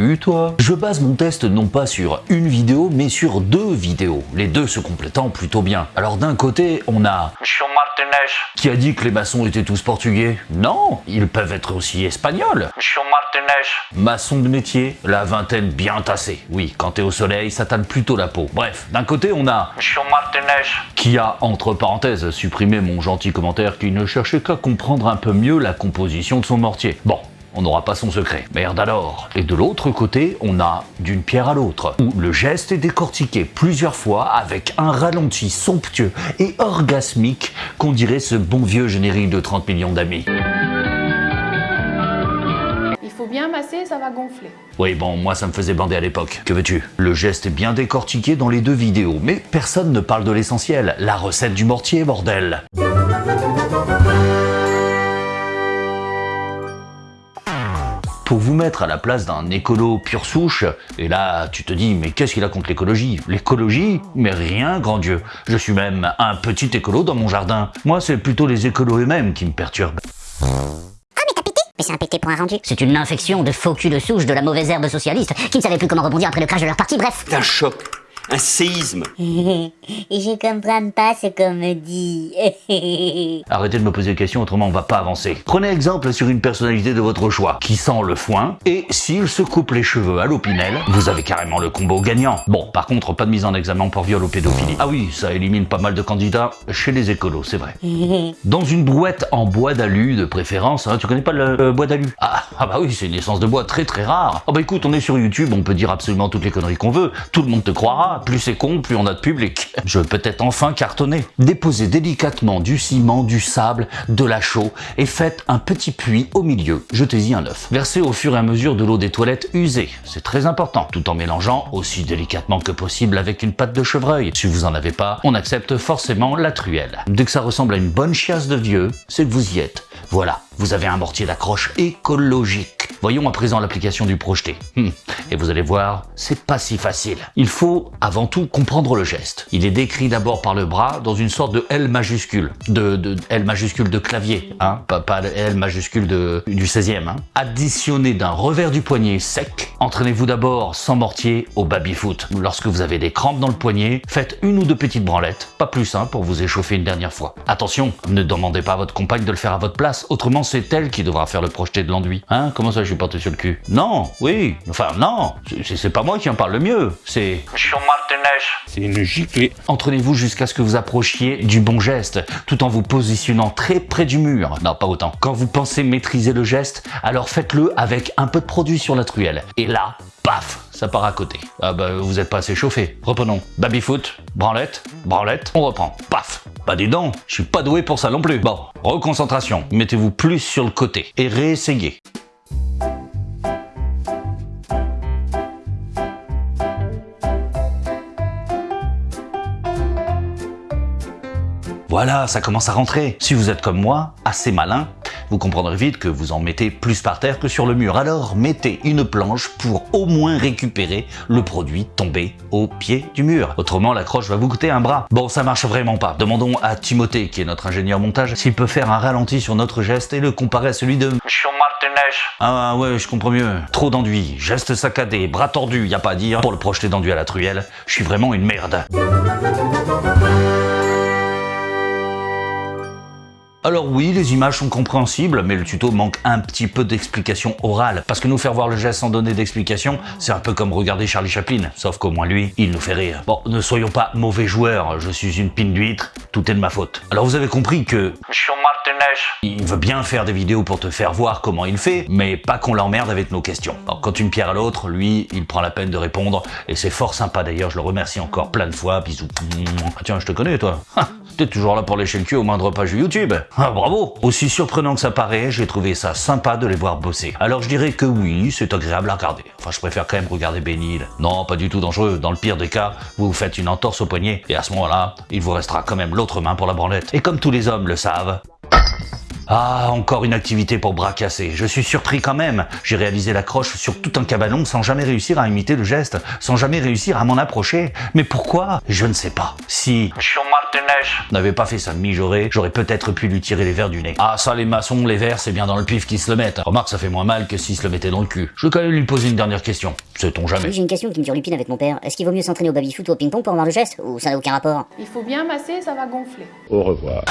Salut toi Je base mon test non pas sur une vidéo, mais sur deux vidéos, les deux se complétant plutôt bien. Alors d'un côté, on a Monsieur Martinez, qui a dit que les maçons étaient tous portugais. Non, ils peuvent être aussi espagnols. Monsieur Martinez, Maçon de métier, la vingtaine bien tassée. Oui, quand t'es au soleil, ça tanne plutôt la peau. Bref, d'un côté, on a Monsieur Martinez, qui a, entre parenthèses, supprimé mon gentil commentaire qui ne cherchait qu'à comprendre un peu mieux la composition de son mortier. Bon, on n'aura pas son secret. Merde alors. Et de l'autre côté, on a d'une pierre à l'autre, où le geste est décortiqué plusieurs fois avec un ralenti somptueux et orgasmique qu'on dirait ce bon vieux générique de 30 millions d'amis. Il faut bien masser, ça va gonfler. Oui, bon, moi ça me faisait bander à l'époque. Que veux-tu? Le geste est bien décortiqué dans les deux vidéos, mais personne ne parle de l'essentiel, la recette du mortier, bordel Pour vous mettre à la place d'un écolo pure souche, et là tu te dis mais qu'est-ce qu'il a contre l'écologie? L'écologie? Mais rien, grand Dieu Je suis même un petit écolo dans mon jardin. Moi c'est plutôt les écolos eux-mêmes qui me perturbent. Mais c'est un pété pour un rendu. C'est une infection de faux cul de souche de la mauvaise herbe socialiste qui ne savait plus comment rebondir après le crash de leur parti, bref. un choc, un séisme. Je comprends pas ce qu'on me dit. Arrêtez de me poser des questions, autrement on va pas avancer. Prenez exemple sur une personnalité de votre choix, qui sent le foin, et s'il se coupe les cheveux à l'opinel, vous avez carrément le combo gagnant. Bon, par contre, pas de mise en examen pour viol ou pédophilie. Ah oui, ça élimine pas mal de candidats chez les écolos, c'est vrai. Dans une brouette en bois d'alu de préférence, hein, tu connais pas le euh, bois d'alu? Ah, ah bah oui, c'est une essence de bois très très rare. Ah bah écoute, on est sur YouTube, on peut dire absolument toutes les conneries qu'on veut, tout le monde te croira, plus c'est con, plus on a de public. Je veux peut-être enfin cartonner. Déposez délicatement du ciment, du sable, de la chaux et faites un petit puits au milieu. Jetez-y un œuf. Versez au fur et à mesure de l'eau des toilettes usée. C'est très important. Tout en mélangeant aussi délicatement que possible avec une pâte de chevreuil. Si vous en avez pas, on accepte forcément la truelle. Dès que ça ressemble à une bonne chiasse de vieux, c'est que vous y êtes. Voilà, vous avez un mortier d'accroche écologique. Voyons à présent l'application du projeté. Hmm. Et vous allez voir, c'est pas si facile. Il faut avant tout comprendre le geste. Il est décrit d'abord par le bras dans une sorte de L majuscule, de, L majuscule de clavier, hein, pas, pas L majuscule de, du 16e. Hein. Additionné d'un revers du poignet sec, entraînez-vous d'abord sans mortier au baby-foot. Lorsque vous avez des crampes dans le poignet, faites une ou deux petites branlettes, pas plus hein, pour vous échauffer une dernière fois. Attention, ne demandez pas à votre compagne de le faire à votre place, autrement c'est elle qui devra faire le projeté de l'enduit. Hein, comment ça je suis porté sur le cul Non, oui, enfin non, c'est- pas moi qui en parle le mieux, c'est... C'est une giclée. Entraînez-vous jusqu'à ce que vous approchiez du bon geste, tout en vous positionnant très près du mur. Non, pas autant. Quand vous pensez maîtriser le geste, alors faites-le avec un peu de produit sur la truelle. Et là, paf, ça part à côté. Ah bah, vous êtes pas assez chauffé. Reprenons. Baby-foot, branlette, branlette, on reprend. Paf. Pas des dents, je suis pas doué pour ça non plus. Bon, reconcentration. Mettez-vous plus sur le côté et réessayez. Voilà, ça commence à rentrer. Si vous êtes comme moi, assez malin, vous comprendrez vite que vous en mettez plus par terre que sur le mur. Alors, mettez une planche pour au moins récupérer le produit tombé au pied du mur. Autrement, l'accroche va vous coûter un bras. Bon, ça marche vraiment pas. Demandons à Timothée, qui est notre ingénieur montage, s'il peut faire un ralenti sur notre geste et le comparer à celui de... Monsieur Martinez, Ah ouais, je comprends mieux. Trop d'enduit, geste saccadé, bras tordu, y a pas à dire. Pour le projeter d'enduit à la truelle, je suis vraiment une merde. Alors oui, les images sont compréhensibles, mais le tuto manque un petit peu d'explication orale. Parce que nous faire voir le geste sans donner d'explication, c'est un peu comme regarder Charlie Chaplin. Sauf qu'au moins lui, il nous fait rire. Bon, ne soyons pas mauvais joueurs, je suis une pine d'huître, tout est de ma faute. Alors vous avez compris que Il veut bien faire des vidéos pour te faire voir comment il fait, mais pas qu'on l'emmerde avec nos questions. Alors quand une pierre à l'autre, lui, il prend la peine de répondre, et c'est fort sympa d'ailleurs, je le remercie encore plein de fois, bisous. Ah tiens, je te connais toi. T'es toujours là pour lécher le cul au moindre page YouTube. Ah bravo Aussi surprenant que ça paraît, j'ai trouvé ça sympa de les voir bosser. Alors je dirais que oui, c'est agréable à regarder. Enfin, je préfère quand même regarder Benil. Non, pas du tout dangereux. Dans le pire des cas, vous vous faites une entorse au poignet, et à ce moment-là, il vous restera quand même l'autre main pour la branlette. Et comme tous les hommes le savent, Ah, encore une activité pour bras cassés. Je suis surpris quand même. J'ai réalisé la croche sur tout un cabanon sans jamais réussir à imiter le geste, sans jamais réussir à m'en approcher. Mais pourquoi? Je ne sais pas. Si Monsieur Martinez. n'avait pas fait ça mijorer, j'aurais peut-être pu lui tirer les verres du nez. Ah ça les maçons, les verres, c'est bien dans le pif qu'ils se le mettent. Remarque, ça fait moins mal que s'ils se le mettaient dans le cul. Je vais quand même lui poser une dernière question. Sait-on jamais? J'ai une question qui me turlupine avec mon père. Est-ce qu'il vaut mieux s'entraîner au baby-foot ou au ping-pong pour avoir le geste? Ou ça n'a aucun rapport? Il faut bien masser, ça va gonfler. Au revoir.